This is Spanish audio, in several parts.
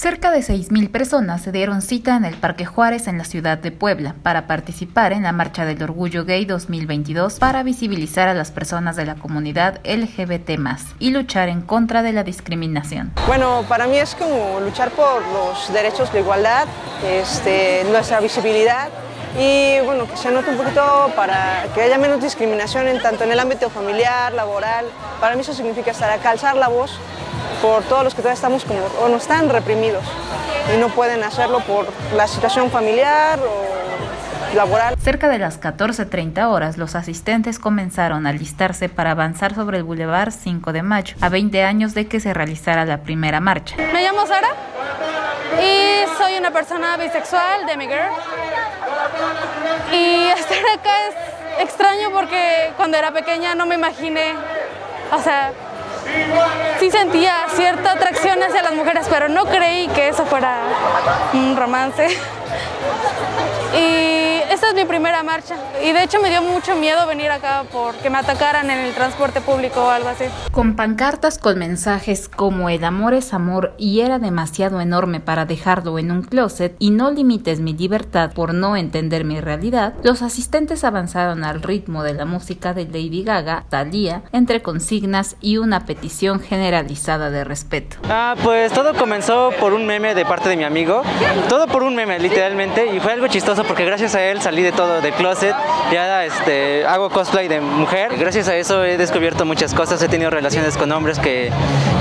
Cerca de 6.000 personas se dieron cita en el Parque Juárez en la ciudad de Puebla para participar en la Marcha del Orgullo Gay 2022 para visibilizar a las personas de la comunidad LGBT y luchar en contra de la discriminación. Bueno, para mí es como luchar por los derechos de igualdad, este, nuestra visibilidad y bueno, que se note un poquito para que haya menos discriminación en tanto en el ámbito familiar, laboral. Para mí eso significa estar acá, alzar la voz por todos los que todavía estamos como, o no están reprimidos y no pueden hacerlo por la situación familiar o laboral. Cerca de las 14.30 horas, los asistentes comenzaron a listarse para avanzar sobre el Boulevard 5 de Mayo, a 20 años de que se realizara la primera marcha. Me llamo Sara y soy una persona bisexual, de girl. Y estar acá es extraño porque cuando era pequeña no me imaginé, o sea, sí sentía cierta atracción hacia las mujeres, pero no creí que eso fuera un romance. Y es mi primera marcha y de hecho me dio mucho miedo venir acá porque me atacaran en el transporte público o algo así. Con pancartas con mensajes como el amor es amor y era demasiado enorme para dejarlo en un closet y no limites mi libertad por no entender mi realidad, los asistentes avanzaron al ritmo de la música de Lady Gaga, Thalía, entre consignas y una petición generalizada de respeto. Ah, pues todo comenzó por un meme de parte de mi amigo, todo por un meme literalmente y fue algo chistoso porque gracias a él salí de todo, de closet, ya este, hago cosplay de mujer. Gracias a eso he descubierto muchas cosas, he tenido relaciones con hombres que,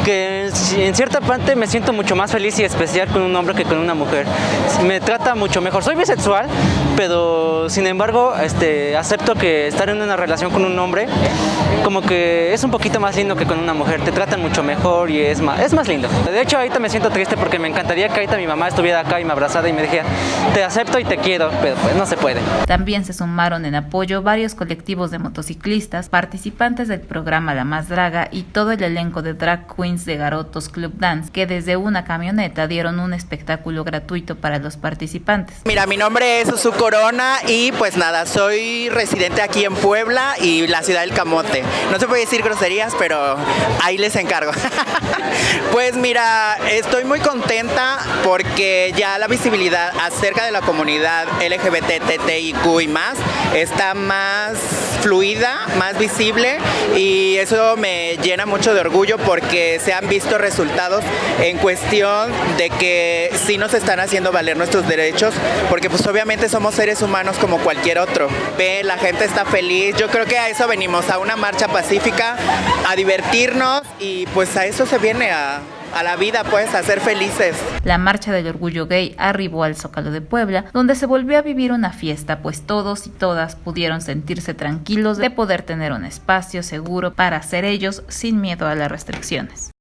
que en cierta parte me siento mucho más feliz y especial con un hombre que con una mujer. Me trata mucho mejor. Soy bisexual, pero sin embargo este, acepto que estar en una relación con un hombre como que es un poquito más lindo que con una mujer. Te tratan mucho mejor y es más, es más lindo. De hecho ahorita me siento triste porque me encantaría que ahorita mi mamá estuviera acá y me abrazara y me dijera te acepto y te quiero, pero pues no se puede. También se sumaron en apoyo varios colectivos de motociclistas, participantes del programa La Más Draga y todo el elenco de drag queens de Garotos Club Dance, que desde una camioneta dieron un espectáculo gratuito para los participantes. Mira, mi nombre es Susu Corona y pues nada, soy residente aquí en Puebla y la ciudad del Camote. No se puede decir groserías, pero ahí les encargo. pues mira, estoy muy contenta porque ya la visibilidad acerca de la comunidad LGBT y más está más fluida, más visible y eso me llena mucho de orgullo porque se han visto resultados en cuestión de que sí nos están haciendo valer nuestros derechos porque pues obviamente somos seres humanos como cualquier otro. Ve, la gente está feliz, yo creo que a eso venimos, a una marcha pacífica, a divertirnos y pues a eso se viene a a la vida, pues, a ser felices. La marcha del orgullo gay arribó al Zócalo de Puebla, donde se volvió a vivir una fiesta, pues todos y todas pudieron sentirse tranquilos de poder tener un espacio seguro para ser ellos sin miedo a las restricciones.